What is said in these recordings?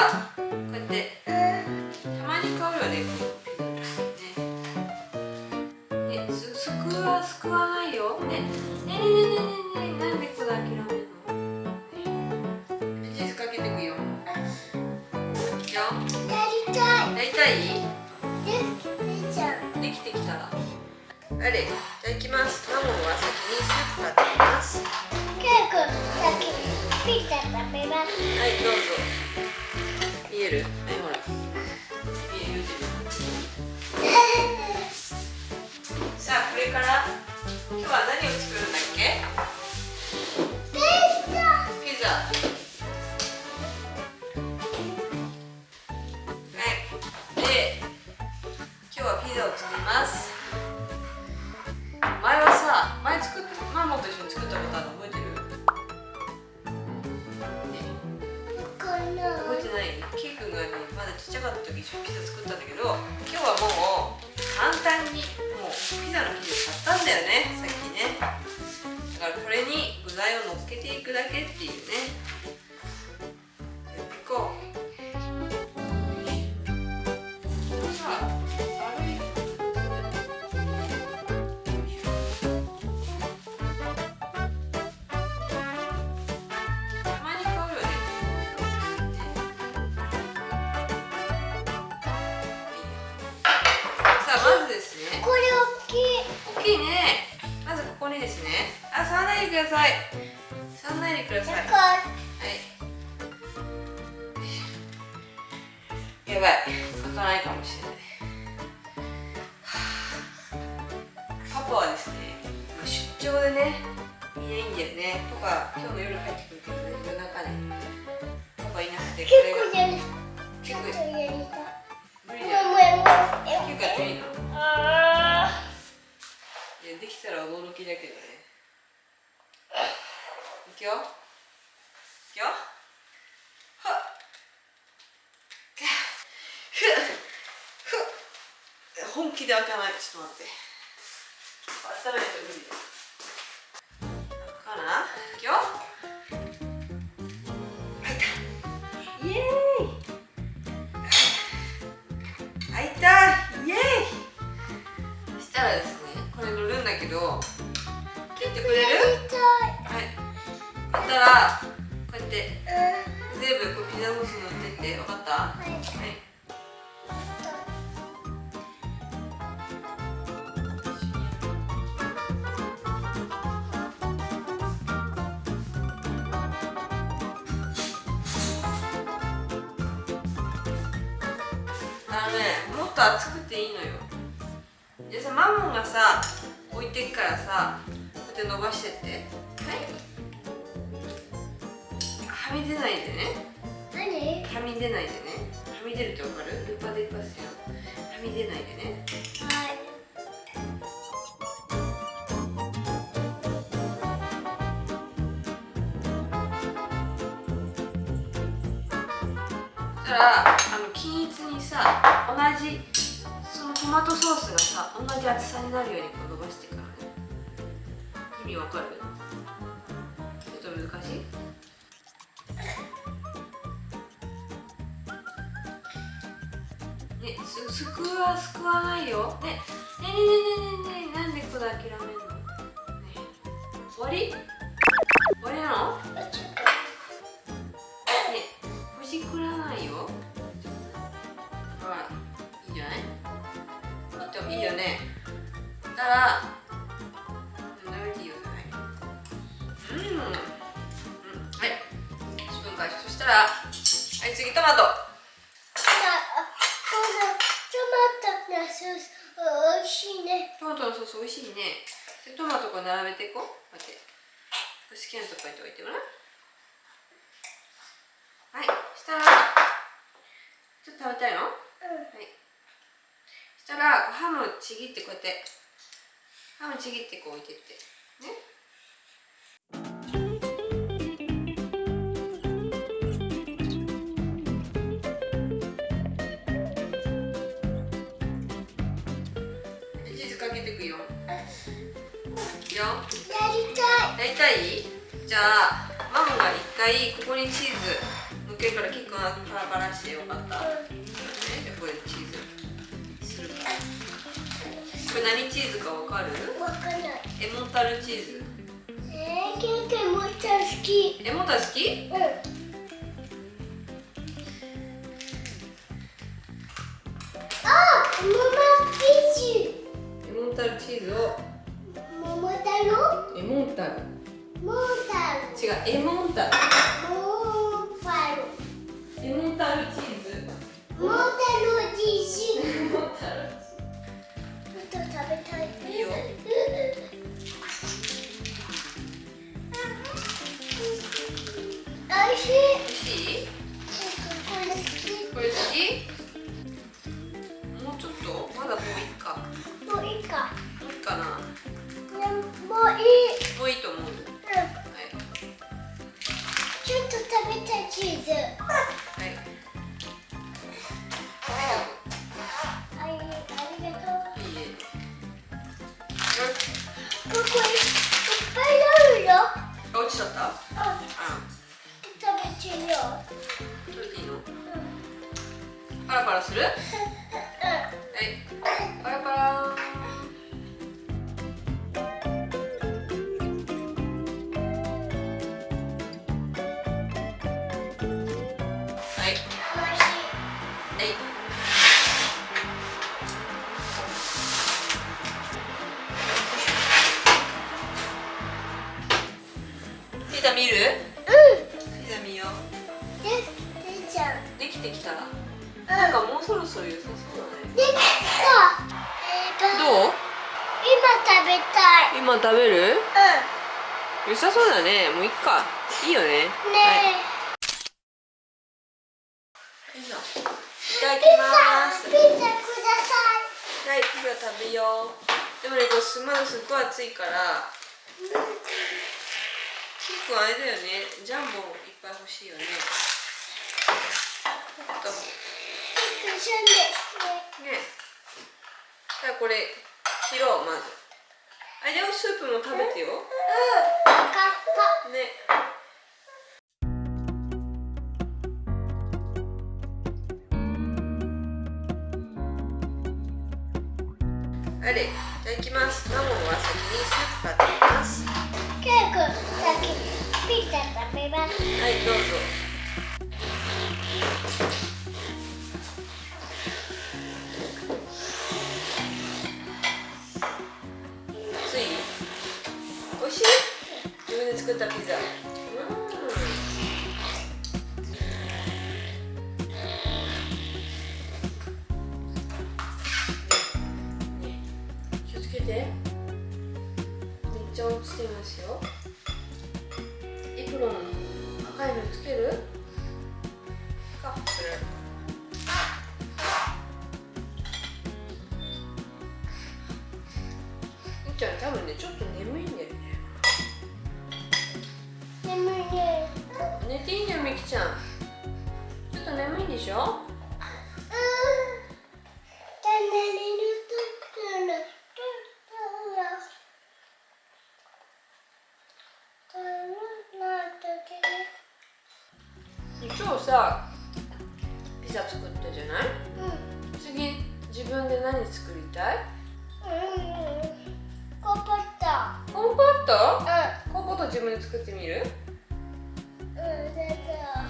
らこうやってたまに変わるよねこのピザねねすすくわすくわないよねねねねねねねなんでこれ諦めるのねチーズかけてくよいいよやりたいやりたいで姉ちゃんできてきたらあれじゃあ行きますマモンは先にスープ買ってきますケイ君先にピザ食べます。はいどうぞ。見える？はいほら。見えるさあこれから？今日は何を作るんだっけ？覚えてない。ケイ君がねまだちっちゃかった時一緒にピザ作ったんだけど今日はもう簡単にもうピザの生地を買ったんだよねさっきね。だからこれに具材をのっけていくだけっていうね。ください。触らないでください。はい。やばい。開かないかもしれない。パパはですね出張でねいないんだよねとか今日の夜帰ってくるけどね夜中ねパパいなくてこれが結構やりたい無理だよもうもうもう結構やっていいのあいやできたら驚きだけどねいくよいくよはっふ。っふ。っ本気で開かない。ちょっと待って。温めないと無理だ開くかな？いくのねもっと熱くていいのよ。でさマモンがさ置いてっからさこうやって伸ばしてって。はい。はみ出ないでね。何？はみ出ないでね。はみ出るってわかる？ルパデパスよ。はみ出ないでね。はい。たらあの均一にさ同じそのトマトソースがさ同じ厚さになるようにこう伸ばしてからね。意味わかる？ちょっと難しい？ねすすくわすくわないよ。ねねねねねねねなんでこれ諦めるの？ね終わり？終わりなの？ねほじくらないよ。いいんじゃない？いいといいよね。たら舐めていいよはいうん、うん、はい。1分間そしたらはい次トマト。あこのトマトのソース美味しいね。トマトのソース美味しいね。でトマトこう並べていこう。待って。好きなとこに置いてごらん。はい。したらちょっと食べたいの？ハムちぎってこうやって。ハムちぎってこう置いてって。ね。チーズかけてくよ。いいよ。やりたい。やりたいじゃあママが一回ここにチーズ乗っ OK からキックがパラパラしてよ。かった、うんこれ何チーズかわかる？わかんないエモンタルチーズ。えー、ケーキもっちゃ好き。エモンタル好き？うん。あ、桃生地エモンタルチーズを。桃太郎？エモンタル。桃太郎。違うエモンタル。桃太郎。エモンタルチーズこ見る？うん。ピザ見ようででちゃん。できてきた？らうん。なんかもうそろそろ良さそうだね。できた。えーとどう？今食べたい。今食べる？う良さそうだね。もういっか。いいよね。んねピザい。ただきえピザますピザくださはいピザ食べよう。でもねこれすまだすっごい暑いから。いキックあれだよね。ジャンボいっぱい欲しいよね。ねね。じゃあこれ切ろうまず。あれでもスープも食べてよ。うん。わかった。ね。あれいただきます。マモンは先にスープ買ってきますケイ君先にピザ食べます。はいどうぞ。つい美味しい？自分で作ったピザ。しますよ。エプロン赤いのつける？さピザ作ったじゃない？うん。次自分で何作りたい？うん。コポットコンポットうコンポット自分で作ってみる？んうんだから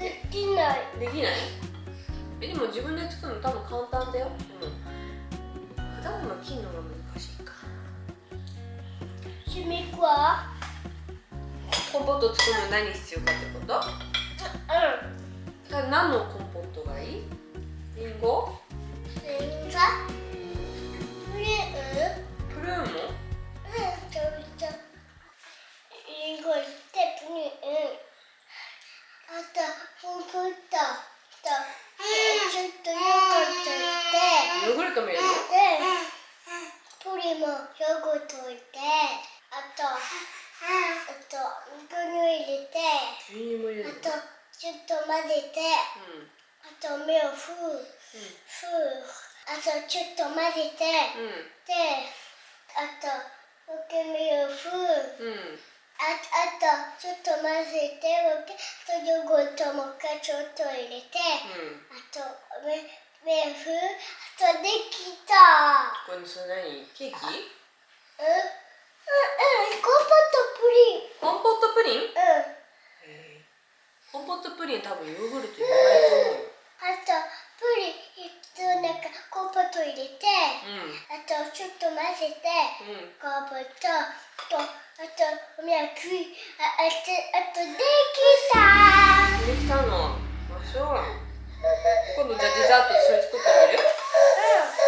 できない。できない？えでも自分で作るの多分簡単だよ。でも果物切るのが難しいか。趣味は？コンポット作るのに何必要かってこと？うじゃあ何のコンポットがいいリンゴんリンゴプリンプルーンもうんちょっとリンゴしてプリンあとコンポットとちょっとヨーグルト入れてヨーグルトも入れるのでプリンもヨーグルト入れてあとあと牛乳入れて牛乳も入れるのあとちょっと混ぜて、うん、あと目をふう、ふうあとちょっと混ぜて、うん、であとむけ目をふう、うん。ああとちょっと混ぜてあとヨーグルトもう一回ちょっと入れて、うん、あと目,目をふうあとできた。これそれ何？ケーキ？うん。うんうんコンポートプリン。コンポートプリン？うん。コンポットプリン多分ヨーグルト入れないと思うよ、あとプリンとなんかコンポット入れて、うん、あとちょっと混ぜて、うん、コンポットとあとおやくああとあとできた。できたの。あそう。今度じゃデザート一緒に作ってみる？う ん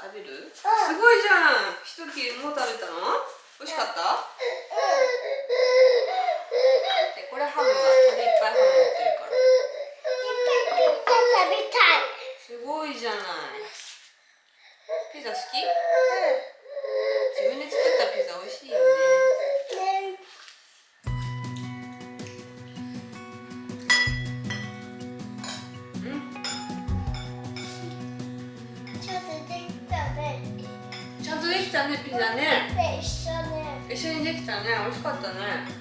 食べる、うん、すごいじゃん。一切もう食べたの？美味しかった、でこれハムがこれいっぱいハム持ってるから。いっぱいピザ食べたい。すごいじゃない。ピザ好き、ね美味しかったね。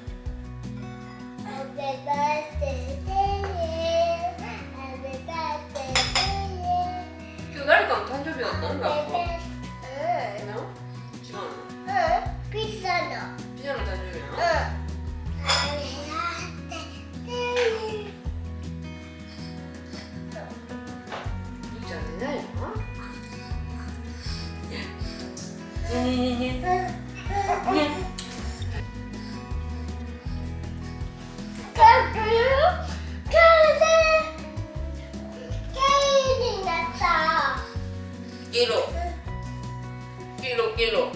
Kilo, kilo.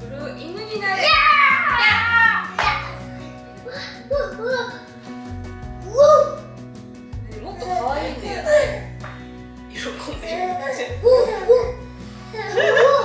Bro, ini gina deh. Ya! Ya! Wuh, wuh. Wuh. Ini mau kawai nih. Iro kome. Wuh, wuh. Wuh.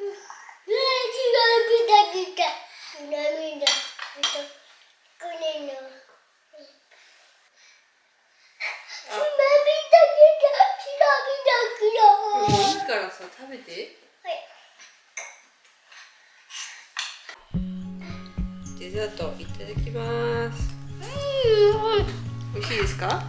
ただきます。美味しいですか？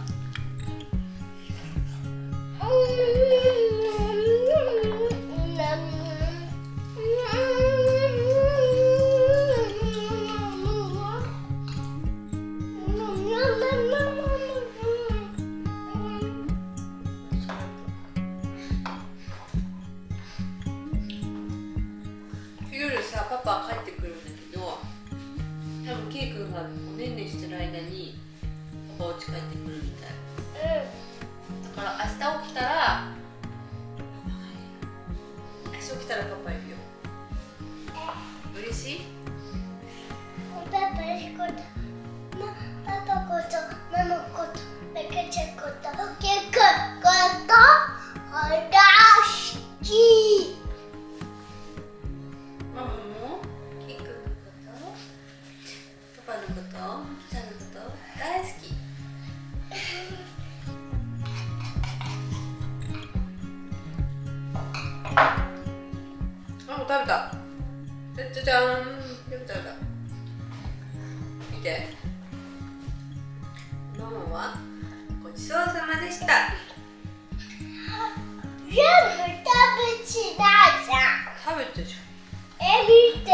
see? じゃじゃーん全部食べた見てママはごちそうさまでした全部食べちないじゃん食べてじえ見て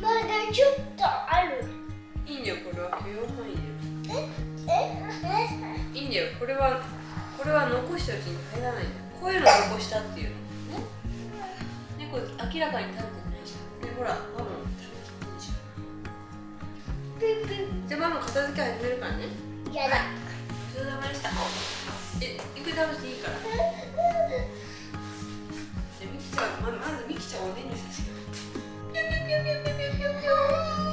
まだちょっとあるゃんいいんだよこれは許容範囲だよええいいんだよこれはこれは残したうちに入らないんだよこういうの残したっていうのね猫明らかに食べてほらママも食べてないじゃんじゃあママ片付け始めるからね。やだ。ごちそうさまでした。えゆっくり食べていいから。じゃあミキちゃんままずミキちゃんをおねにさせよ。うピュピュピュピュピュピュピュ